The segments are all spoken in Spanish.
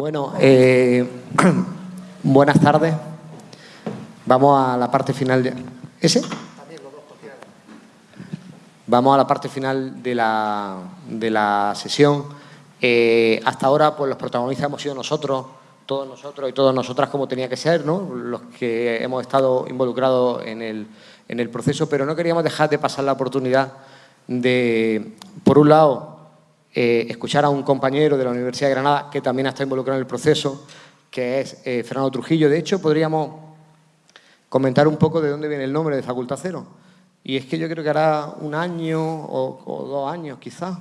Bueno, eh, buenas tardes. Vamos a la parte final de... ¿Ese? Vamos a la parte final de la, de la sesión. Eh, hasta ahora, pues los protagonistas hemos sido nosotros, todos nosotros y todas nosotras como tenía que ser, ¿no? los que hemos estado involucrados en el, en el proceso, pero no queríamos dejar de pasar la oportunidad de, por un lado, eh, escuchar a un compañero de la Universidad de Granada que también está involucrado en el proceso, que es eh, Fernando Trujillo. De hecho, podríamos comentar un poco de dónde viene el nombre de Facultad Cero. Y es que yo creo que hará un año o, dos años quizás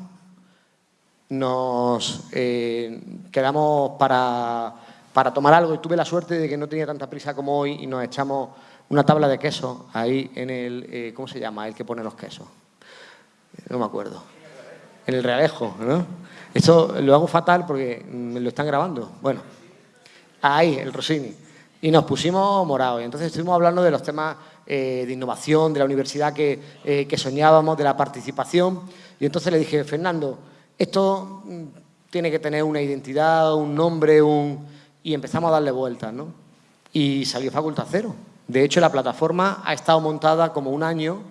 nos eh, quedamos para, para, tomar algo y tuve la suerte de que no tenía tanta prisa como hoy y nos echamos una tabla de queso ahí en el, ¿cómo se llama? El que pone los quesos. No me acuerdo en el realejo, ¿no? Esto lo hago fatal porque me lo están grabando. Bueno, ahí, el Rossini. Y nos pusimos morados. Entonces estuvimos hablando de los temas eh, de innovación, de la universidad que, eh, que, soñábamos, de la participación. Y entonces le dije, Fernando, esto mm, tiene que tener una identidad, un nombre, un... y empezamos a darle vueltas, ¿no? Y salió Facultad Cero. De hecho, la plataforma ha estado montada como un año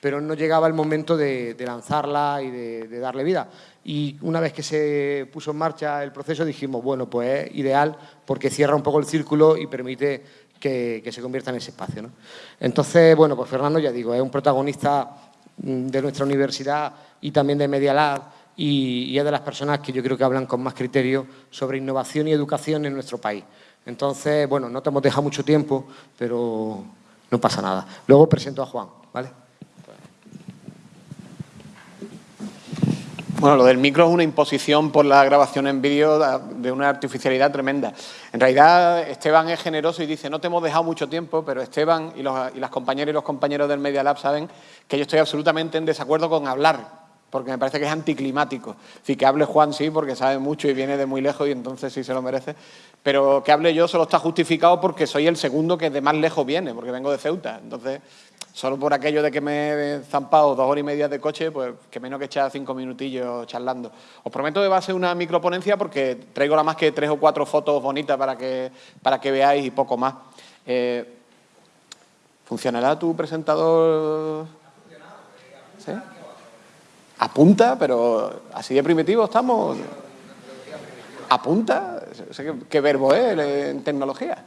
pero no llegaba el momento de, lanzarla y de, darle vida. Y una vez que se puso en marcha el proceso dijimos, bueno, pues es ideal porque cierra un poco el círculo y permite que, se convierta en ese espacio. Entonces, bueno, pues Fernando, ya digo, es un protagonista mm, de nuestra universidad y también de Media Lab y, y es de las personas que yo creo que hablan con más criterio sobre innovación y educación en nuestro país. Entonces, bueno, no te hemos dejado mucho tiempo, pero no pasa nada. Luego presento a Juan, ¿vale? Bueno, lo del micro es una imposición por la grabación en vídeo de una artificialidad tremenda. En realidad, Esteban es generoso y dice, no te hemos dejado mucho tiempo, pero Esteban y, las compañeras y los compañeros del Media Lab saben que yo estoy absolutamente en desacuerdo con hablar, porque me parece que es anticlimático. Es que hable Juan sí, porque sabe mucho y viene de muy lejos y entonces sí se lo merece, pero que hable yo solo está justificado porque soy el segundo que de más lejos viene, porque vengo de Ceuta. Entonces, solo por aquello de que me he zampado dos horas y media de coche, pues que menos que echar cinco minutillos charlando. Os prometo que va a ser una microponencia porque traigo la más que tres o cuatro fotos bonitas para que, para que veáis y poco más. Eh, ¿Funcionará tu presentador? ¿Sí? Apunta, pero así de primitivo estamos. ¿Apunta? ¿Qué verbo es en tecnología?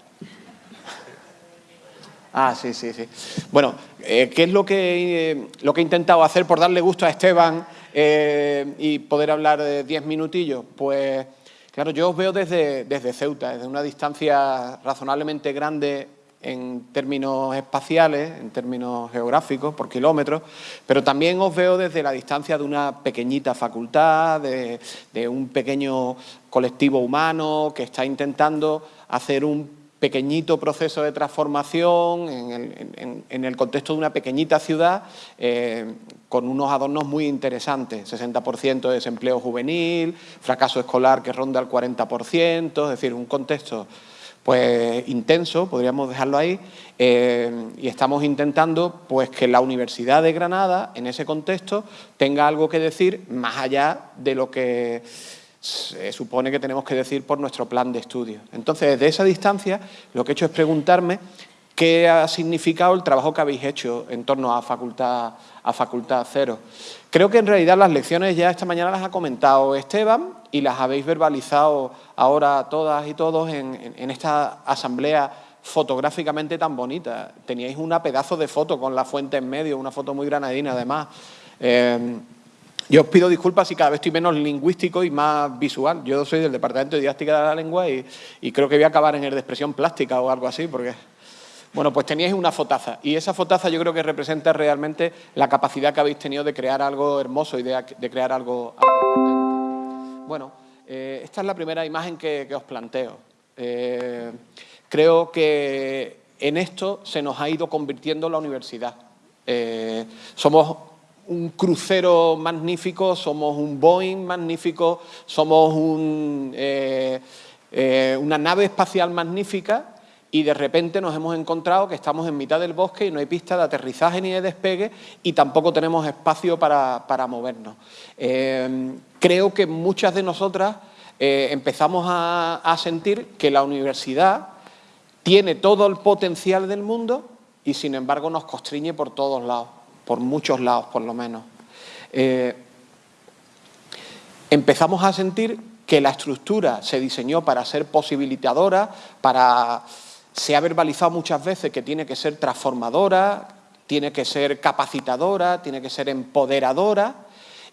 Ah, sí, sí, sí. Bueno, eh, ¿qué es lo que, eh, lo que he intentado hacer por darle gusto a Esteban eh, y poder hablar de diez minutillos? Pues, claro, yo os veo desde, desde Ceuta, desde una distancia razonablemente grande en términos espaciales, en términos geográficos, por kilómetros, pero también os veo desde la distancia de una pequeñita facultad, de, de un pequeño colectivo humano que está intentando hacer un pequeñito proceso de transformación en el, contexto de una pequeñita ciudad eh, con unos adornos muy interesantes, 60% de desempleo juvenil, fracaso escolar que ronda el 40%, es decir, un contexto pues intenso, podríamos dejarlo ahí, eh, y estamos intentando pues que la Universidad de Granada, en ese contexto, tenga algo que decir más allá de lo que se supone que tenemos que decir por nuestro plan de estudio. Entonces, desde esa distancia, lo que he hecho es preguntarme qué ha significado el trabajo que habéis hecho en torno a Facultad, a facultad Cero. Creo que en realidad las lecciones ya esta mañana las ha comentado Esteban y las habéis verbalizado ahora todas y todos en, esta asamblea fotográficamente tan bonita. Teníais una pedazo de foto con la fuente en medio, una foto muy granadina además. Eh, yo os pido disculpas si cada vez estoy menos lingüístico y más visual. Yo soy del Departamento de Didáctica de la Lengua y, creo que voy a acabar en el de expresión plástica o algo así, porque... Bueno, pues teníais una fotaza y esa fotaza yo creo que representa realmente la capacidad que habéis tenido de crear algo hermoso y de, crear algo, Bueno, eh, esta es la primera imagen que, os planteo. Eh, creo que en esto se nos ha ido convirtiendo la universidad. Eh, somos un crucero magnífico, somos un Boeing magnífico, somos eh, eh, una nave espacial magnífica y de repente nos hemos encontrado que estamos en mitad del bosque y no hay pista de aterrizaje ni de despegue y tampoco tenemos espacio para, movernos. Eh, creo que muchas de nosotras empezamos a sentir que la universidad tiene todo el potencial del mundo y sin embargo nos constriñe por todos lados, por muchos lados por lo menos. Eh, empezamos a sentir que la estructura se diseñó para ser posibilitadora, para se ha verbalizado muchas veces que tiene que ser transformadora, tiene que ser capacitadora, tiene que ser empoderadora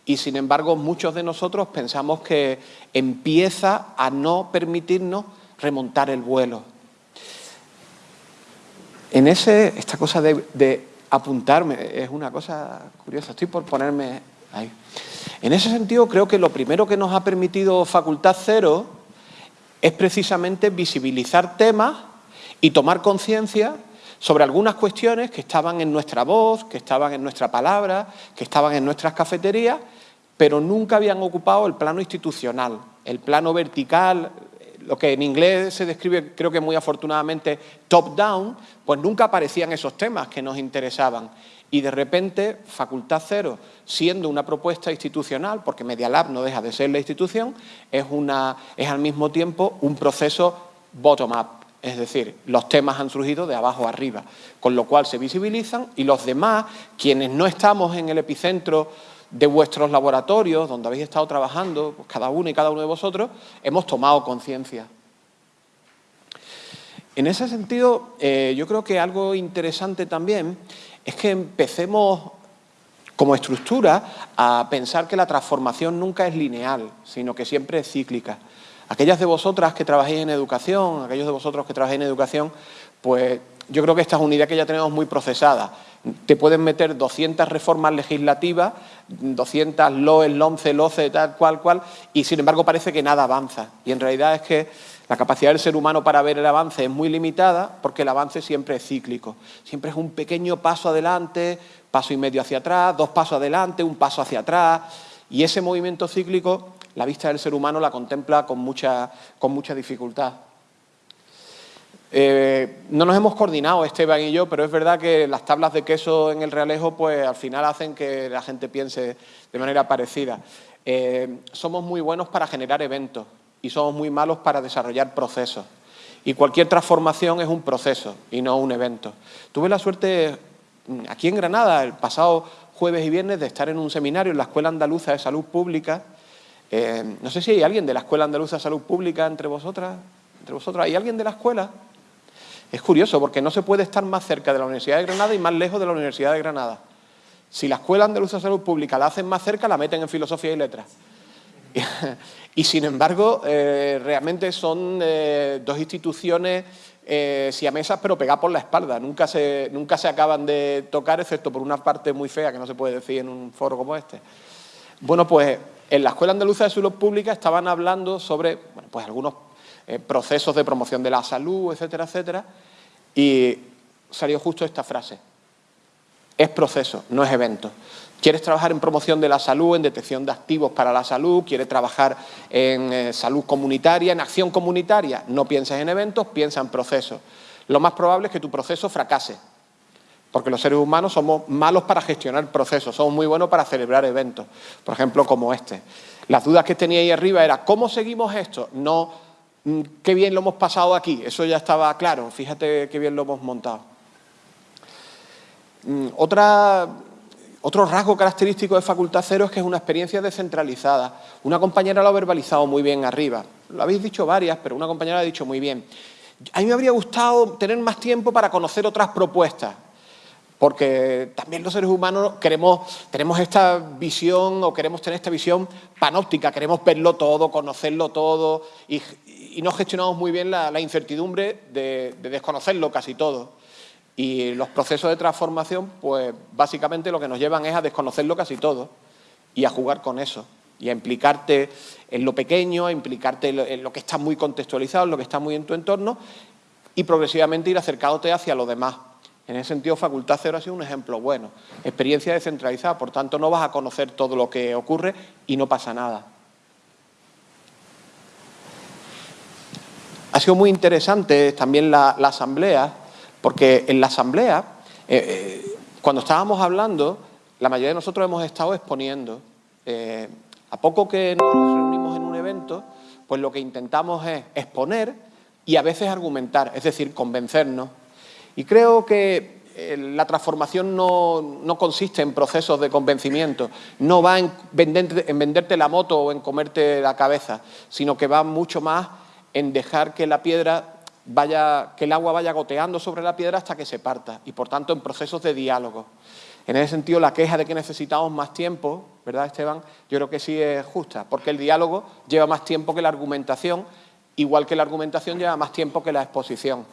y sin embargo muchos de nosotros pensamos que empieza a no permitirnos remontar el vuelo. En ese, esta cosa de, apuntarme es una cosa curiosa, estoy por ponerme ahí. En ese sentido creo que lo primero que nos ha permitido Facultad Cero es precisamente visibilizar temas y tomar conciencia sobre algunas cuestiones que estaban en nuestra voz, que estaban en nuestra palabra, que estaban en nuestras cafeterías, pero nunca habían ocupado el plano institucional, el plano vertical, lo que en inglés se describe, creo que muy afortunadamente, top-down, pues nunca aparecían esos temas que nos interesaban. Y de repente, Facultad Cero, siendo una propuesta institucional, porque Media Lab no deja de ser la institución, es, una, es al mismo tiempo un proceso bottom-up. Es decir, los temas han surgido de abajo arriba, con lo cual se visibilizan y los demás, quienes no estamos en el epicentro de vuestros laboratorios, donde habéis estado trabajando, pues cada uno y cada uno de vosotros, hemos tomado conciencia. En ese sentido, eh, yo creo que algo interesante también es que empecemos como estructura a pensar que la transformación nunca es lineal, sino que siempre es cíclica. Aquellas de vosotras que trabajáis en educación, aquellos de vosotros que trabajáis en educación, pues yo creo que esta es que ya tenemos muy procesada. Te pueden meter 200 reformas legislativas, 200 LOE, LOMCE, LOCE, tal cual, cual, y sin embargo parece que nada avanza. Y en realidad es que la capacidad del ser humano para ver el avance es muy limitada porque el avance siempre es cíclico. Siempre es un pequeño paso adelante, paso y medio hacia atrás, dos pasos adelante, un paso hacia atrás. Y ese movimiento cíclico, la vista del ser humano la contempla con mucha, con mucha dificultad. Eh, no nos hemos coordinado Esteban y yo, pero es verdad que las tablas de queso en el Realejo pues al final hacen que la gente piense de manera parecida. Eh, somos muy buenos para generar eventos y somos muy malos para desarrollar procesos. Y cualquier transformación es un proceso y no un evento. Tuve la suerte mm, aquí en Granada, el pasado jueves y viernes, de estar en un seminario en la Escuela Andaluza de Salud Pública. Eh, no sé si hay alguien de la Escuela Andaluza de Salud Pública entre vosotras. ¿Entre vosotras? ¿Hay alguien de la escuela? Es curioso porque no se puede estar más cerca de la Universidad de Granada y más lejos de la Universidad de Granada. Si la Escuela Andaluza de Salud Pública la hacen más cerca, la meten en Filosofía y Letras. y sin embargo, eh, realmente son eh, dos instituciones eh, siamesas pero pegadas por la espalda. Nunca se, nunca se acaban de tocar, excepto por una parte muy fea que no se puede decir en un foro como este. Bueno, pues en la Escuela Andaluza de Salud Pública estaban hablando sobre bueno, pues algunos eh, procesos de promoción de la salud, etcétera, etcétera, y salió justo esta frase. Es proceso, no es evento. ¿Quieres trabajar en promoción de la salud, en detección de activos para la salud? ¿Quieres trabajar en eh, salud comunitaria, en acción comunitaria? No pienses en eventos, piensa en procesos. Lo más probable es que tu proceso fracase, porque los seres humanos somos malos para gestionar procesos, somos muy buenos para celebrar eventos, por ejemplo, como este. Las dudas que tenía ahí arriba era, ¿cómo seguimos esto? No qué bien lo hemos pasado aquí, eso ya estaba claro, fíjate qué bien lo hemos montado. Mm, otra, otro rasgo característico de Facultad Cero es que es una experiencia descentralizada. Una compañera lo ha verbalizado muy bien arriba, lo habéis dicho varias, pero una compañera ha dicho muy bien. A mí me habría gustado tener más tiempo para conocer otras propuestas, porque también los seres humanos queremos, tenemos esta visión o queremos tener esta visión panóptica, queremos verlo todo, conocerlo todo y, y no gestionamos muy bien la, incertidumbre de, desconocerlo casi todo. Y los procesos de transformación, pues básicamente lo que nos llevan es a desconocerlo casi todo y a jugar con eso y a implicarte en lo pequeño, a implicarte en lo que está muy contextualizado, en lo que está muy en tu entorno y progresivamente ir acercándote hacia lo demás. En ese sentido, Facultad Cero ha sido un ejemplo bueno. Experiencia descentralizada, por tanto no vas a conocer todo lo que ocurre y no pasa nada. Ha sido muy interesante también la, asamblea, porque en la asamblea, eh, eh, cuando estábamos hablando, la mayoría de nosotros hemos estado exponiendo. Eh, a poco que nos reunimos en un evento, pues lo que intentamos es exponer y a veces argumentar, es decir, convencernos. Y creo que eh, la transformación no, consiste en procesos de convencimiento, no va en venderte, en venderte la moto o en comerte la cabeza, sino que va mucho más en dejar que la piedra vaya, que el agua vaya goteando sobre la piedra hasta que se parta y por tanto en procesos de diálogo. En ese sentido, la queja de que necesitamos más tiempo, ¿verdad, Esteban? Yo creo que sí es justa, porque el diálogo lleva más tiempo que la argumentación, igual que la argumentación lleva más tiempo que la exposición.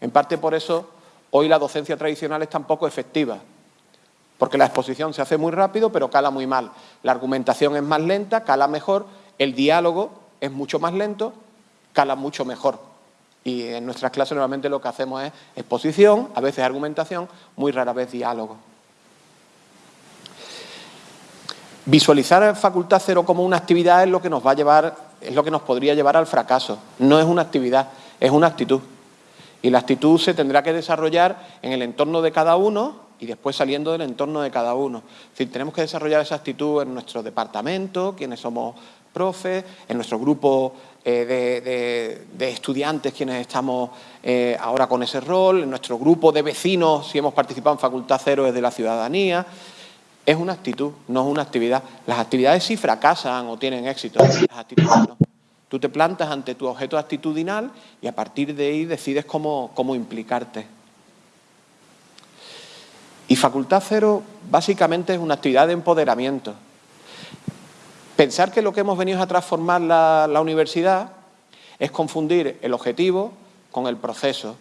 En parte por eso, hoy la docencia tradicional es tan poco efectiva, porque la exposición se hace muy rápido, pero cala muy mal. La argumentación es más lenta, cala mejor, el diálogo es mucho más lento, cala mucho mejor. Y en nuestras clases normalmente lo que hacemos es exposición, a veces argumentación, muy rara vez diálogo. Visualizar Facultad Cero como una actividad es lo que nos va a llevar, es lo que nos podría llevar al fracaso. No es una actividad, es una actitud. Y la actitud se tendrá que desarrollar en el entorno de cada uno y después saliendo del entorno de cada uno. Tenemos que desarrollar esa actitud en nuestro departamento, quienes somos profes, en nuestro grupo eh, de, estudiantes, quienes estamos eh, ahora con ese rol, en nuestro grupo de vecinos, si hemos participado en Facultad Cero desde la ciudadanía, es una actitud, no es una actividad. Las actividades sí fracasan o tienen éxito, las actitudes no. Tú te plantas ante tu objeto actitudinal y a partir de ahí decides cómo, cómo implicarte. Y Facultad Cero básicamente es una actividad de empoderamiento. Pensar que lo que hemos venido a transformar la, la universidad es confundir el objetivo con el proceso.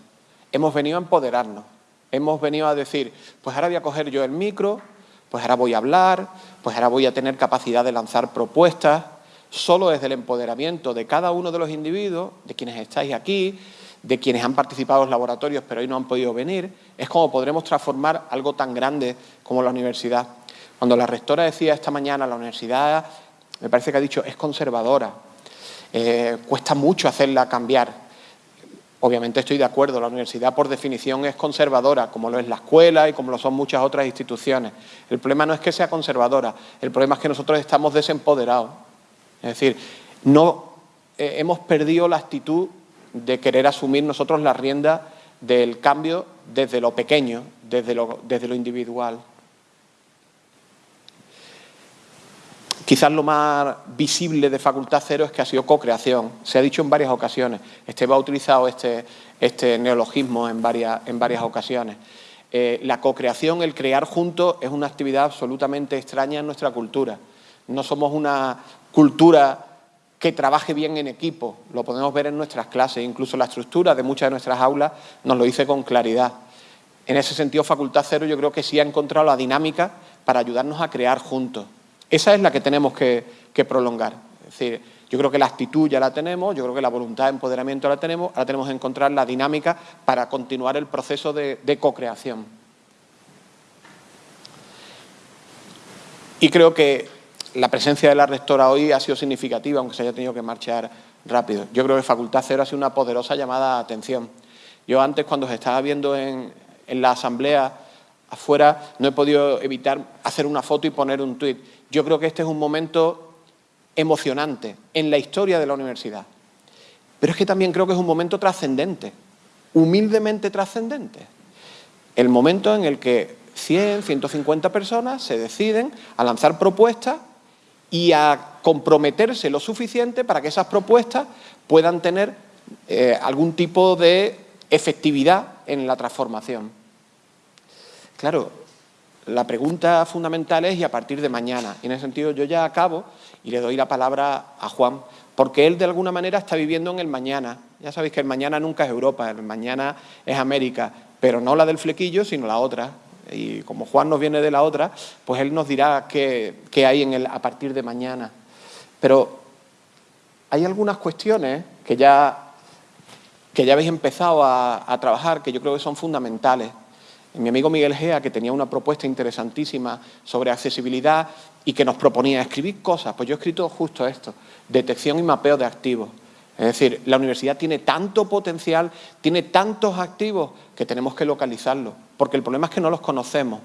Hemos venido a empoderarnos. Hemos venido a decir, pues ahora voy a coger yo el micro, pues ahora voy a hablar, pues ahora voy a tener capacidad de lanzar propuestas, solo desde el empoderamiento de cada uno de los individuos, de quienes estáis aquí, de quienes han participado en los laboratorios pero hoy no han podido venir, es como podremos transformar algo tan grande como la universidad. Cuando la rectora decía esta mañana, la universidad, me parece que ha dicho, es conservadora, eh, cuesta mucho hacerla cambiar. Obviamente estoy de acuerdo, la universidad por definición es conservadora, como lo es la escuela y como lo son muchas otras instituciones. El problema no es que sea conservadora, el problema es que nosotros estamos desempoderados. Es decir, no eh, hemos perdido la actitud de querer asumir nosotros la rienda del cambio desde lo pequeño, desde lo, desde lo individual. Quizás lo más visible de Facultad Cero es que ha sido co-creación. Se ha dicho en varias ocasiones. Esteba ha utilizado este, este neologismo en varias, en varias ocasiones. Eh, la co-creación, el crear juntos, es una actividad absolutamente extraña en nuestra cultura. No somos una cultura que trabaje bien en equipo. Lo podemos ver en nuestras clases. Incluso la estructura de muchas de nuestras aulas nos lo dice con claridad. En ese sentido, Facultad Cero yo creo que sí ha encontrado la dinámica para ayudarnos a crear juntos. Esa es la que tenemos que, prolongar. Es decir, yo creo que la actitud ya la tenemos, yo creo que la voluntad de empoderamiento la tenemos, ahora tenemos que encontrar la dinámica para continuar el proceso de, de co-creación. Y creo que la presencia de la rectora hoy ha sido significativa, aunque se haya tenido que marchar rápido. Yo creo que Facultad Cero ha sido una poderosa llamada a atención. Yo antes, cuando se estaba viendo en, en la asamblea afuera, no he podido evitar hacer una foto y poner un tuit. Yo creo que este es un momento emocionante en la historia de la universidad. Pero es que también creo que es un momento trascendente, humildemente trascendente. El momento en el que 100, 150 personas se deciden a lanzar propuestas y a comprometerse lo suficiente para que esas propuestas puedan tener eh, algún tipo de efectividad en la transformación. Claro, la pregunta fundamental es y a partir de mañana. Y en ese sentido yo ya acabo y le doy la palabra a Juan, porque él de alguna manera está viviendo en el mañana. Ya sabéis que el mañana nunca es Europa, el mañana es América, pero no la del flequillo, sino la otra. Y como Juan nos viene de la otra, pues él nos dirá qué, hay en el, a partir de mañana. Pero hay algunas cuestiones que ya, que ya habéis empezado a, a trabajar que yo creo que son fundamentales mi amigo Miguel Gea, que tenía una propuesta interesantísima sobre accesibilidad y que nos proponía escribir cosas, pues yo he escrito justo esto, detección y mapeo de activos. Es decir, la universidad tiene tanto potencial, tiene tantos activos que tenemos que localizarlos, porque el problema es que no los conocemos.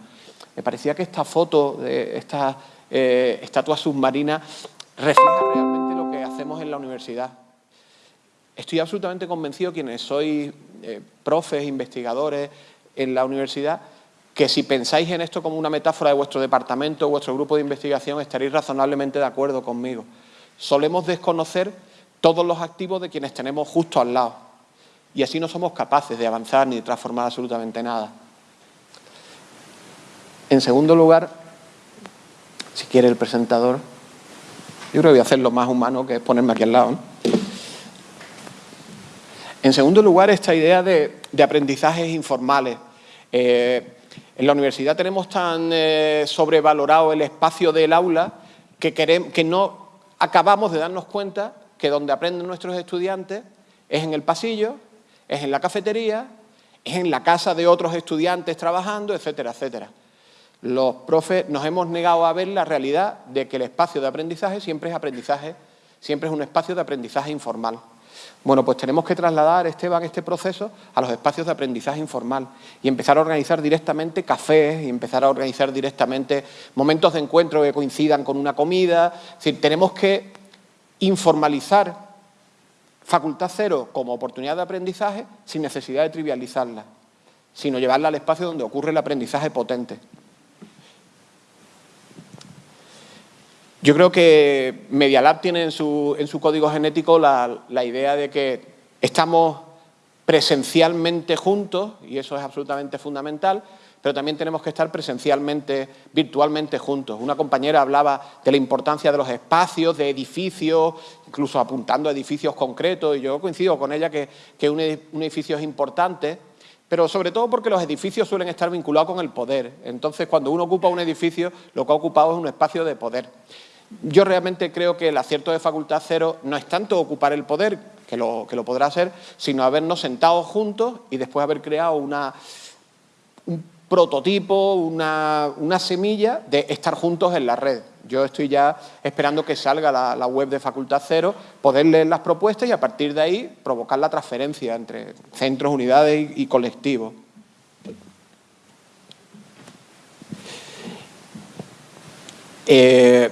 Me parecía que esta foto de esta eh, estatua submarina refleja realmente lo que hace hacemos en la universidad. Estoy absolutamente convencido, quienes sois eh, profes, investigadores en la universidad, que si pensáis en esto como una metáfora de vuestro departamento vuestro grupo de investigación, estaréis razonablemente de acuerdo conmigo. Solemos desconocer todos los activos de quienes tenemos justo al lado y así no somos capaces de avanzar ni de transformar absolutamente nada. En segundo lugar, si quiere el presentador, yo creo que voy a hacer lo más humano que es ponerme aquí al lado. En segundo lugar, esta idea de, aprendizajes informales. Eh, en la universidad tenemos tan eh, sobrevalorado el espacio del aula que, que no acabamos de darnos cuenta que donde aprenden nuestros estudiantes es en el pasillo, es en la cafetería, es en la casa de otros estudiantes trabajando, etcétera, etcétera. Los profes nos hemos negado a ver la realidad de que el espacio de aprendizaje siempre es aprendizaje, siempre es un espacio de aprendizaje informal. Bueno, pues tenemos que trasladar, Esteban, este proceso a los espacios de aprendizaje informal y empezar a organizar directamente cafés y empezar a organizar directamente momentos de encuentro que coincidan con una comida. Es decir, tenemos que informalizar Facultad Cero como oportunidad de aprendizaje sin necesidad de trivializarla, sino llevarla al espacio donde ocurre el aprendizaje potente. Yo creo que Media tiene en su, en su código genético la, la, idea de que estamos presencialmente juntos, y eso es absolutamente fundamental, pero también tenemos que estar presencialmente, virtualmente juntos. Una compañera hablaba de la importancia de los espacios, de edificios, incluso apuntando a edificios concretos, y yo coincido con ella que, que un edificio es importante, pero sobre todo porque los edificios suelen estar vinculados con el poder. Entonces, cuando uno ocupa un edificio, lo que ha ocupado es un espacio de poder. Yo realmente creo que el acierto de Facultad Cero no es tanto ocupar el poder, que lo, que lo podrá hacer, sino habernos sentado juntos y después haber creado una, un prototipo, una, semilla de estar juntos en la red. Yo estoy ya esperando que salga la, web de Facultad Cero, poder leer las propuestas y a partir de ahí provocar la transferencia entre centros, unidades y, colectivos. Eh,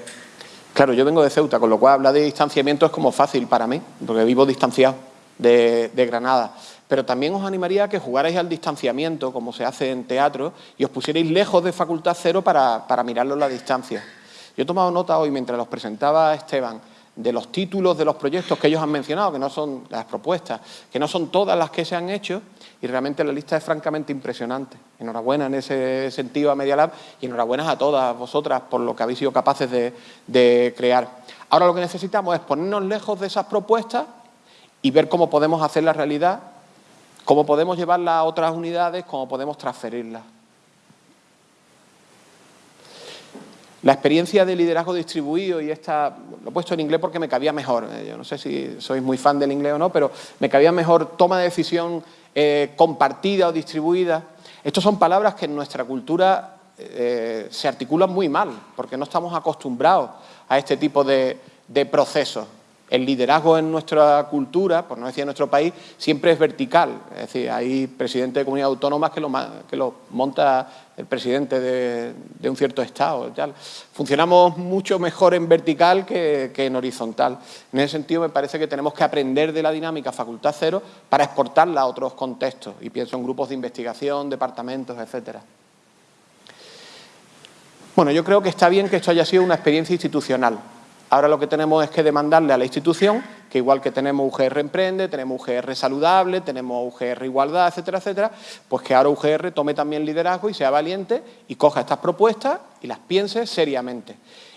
Claro, yo vengo de Ceuta, con lo cual hablar de distanciamiento es como fácil para mí, porque vivo distanciado de, Granada. Pero también os animaría a que jugarais al distanciamiento, como se hace en teatro, y os pusierais lejos de Facultad Cero para, para mirarlo a la distancia. Yo he tomado nota hoy, mientras los presentaba Esteban, de los títulos de los proyectos que ellos han mencionado, que no son las propuestas, que no son todas las que se han hecho, y realmente la lista es francamente impresionante. Enhorabuena en ese sentido a Media Lab y enhorabuena a todas vosotras por lo que habéis sido capaces de, crear. Ahora lo que necesitamos es ponernos lejos de esas propuestas y ver cómo podemos hacer la realidad, cómo podemos llevarlas a otras unidades, cómo podemos transferirlas. La experiencia de liderazgo distribuido, y esta, lo he puesto en inglés porque me cabía mejor, eh, yo no sé si sois muy fan del inglés o no, pero me cabía mejor toma de decisión eh, compartida o distribuida. Estas son palabras que en nuestra cultura eh, se articulan muy mal, porque no estamos acostumbrados a este tipo de procesos. El liderazgo en nuestra cultura, por no decir en nuestro país, siempre es vertical. Es decir, hay presidentes de comunidades autónomas que lo, que lo monta el presidente de, un cierto Estado. Funcionamos mucho mejor en vertical que, en horizontal. En ese sentido, me parece que tenemos que aprender de la dinámica Facultad Cero para exportarla a otros contextos. Y pienso en grupos de investigación, departamentos, etcétera. Bueno, yo creo que está bien que esto haya sido una experiencia institucional. Ahora lo que tenemos es que demandarle a la institución, que igual que tenemos UGR Emprende, tenemos UGR Saludable, tenemos UGR Igualdad, etcétera, etcétera, pues que ahora UGR tome también liderazgo y sea valiente y coja estas propuestas y las piense seriamente.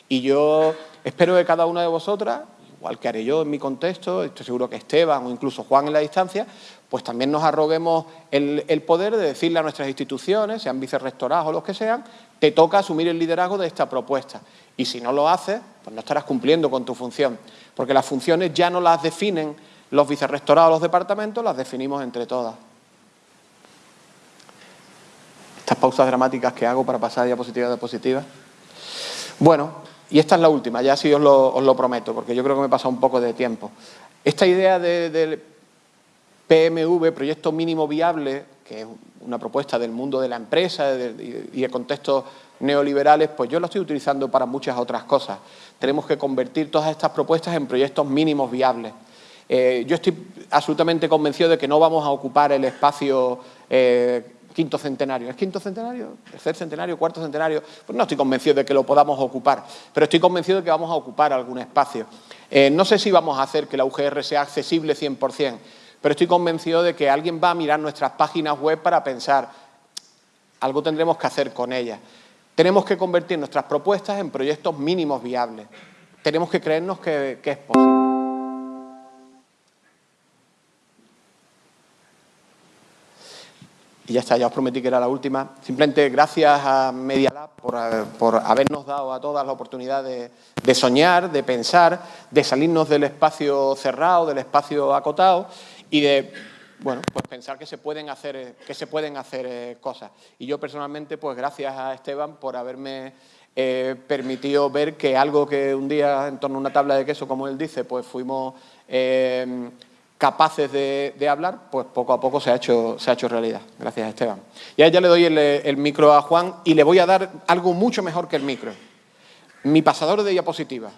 Y yo espero que cada una de vosotras, igual que haré yo en mi contexto, estoy seguro que Esteban o incluso Juan en la distancia, pues también nos arroguemos el, poder de decirle a nuestras instituciones, sean vicerrectorados o los que sean, te toca asumir el liderazgo de esta propuesta. Y si no lo haces, pues no estarás cumpliendo con tu función. Porque las funciones ya no las definen los vicerrectorados o los departamentos, las definimos entre todas. Estas pausas dramáticas que hago para pasar de diapositiva a diapositiva. Bueno, y esta es la última, ya sí os lo, prometo, porque yo creo que me he pasado un poco de tiempo. Esta idea del PMV, Proyecto Mínimo Viable, que es una propuesta del mundo de la empresa y el contexto neoliberales, pues yo lo estoy utilizando para muchas otras cosas. Tenemos que convertir todas estas propuestas en proyectos mínimos viables. Eh, yo estoy absolutamente convencido de que no vamos a ocupar el espacio eh, quinto centenario. ¿Es quinto centenario? ¿Tercer centenario? ¿Cuarto centenario? Pues no estoy convencido de que lo podamos ocupar, pero estoy convencido de que vamos a ocupar algún espacio. Eh, no sé si vamos a hacer que la UGR sea accesible 100%, pero estoy convencido de que alguien va a mirar nuestras páginas web para pensar, algo tendremos que hacer con ellas. Tenemos que convertir nuestras propuestas en proyectos mínimos viables. Tenemos que creernos que es posible. Y ya está, ya os prometí que era la última. Simplemente gracias a Media Lab por, habernos dado a todas la oportunidad de, soñar, de pensar, de salirnos del espacio cerrado, del espacio acotado y de bueno, pues pensar que se pueden hacer, que se pueden hacer eh, cosas. Y yo personalmente, pues gracias a Esteban por haberme eh, permitido ver que algo que un día en torno a una tabla de queso, como él dice, pues fuimos eh, capaces de, hablar, pues poco a poco se ha hecho, se ha hecho realidad. Gracias, Esteban. Y ahora ya le doy el, micro a Juan y le voy a dar algo mucho mejor que el micro. Mi pasador de diapositivas.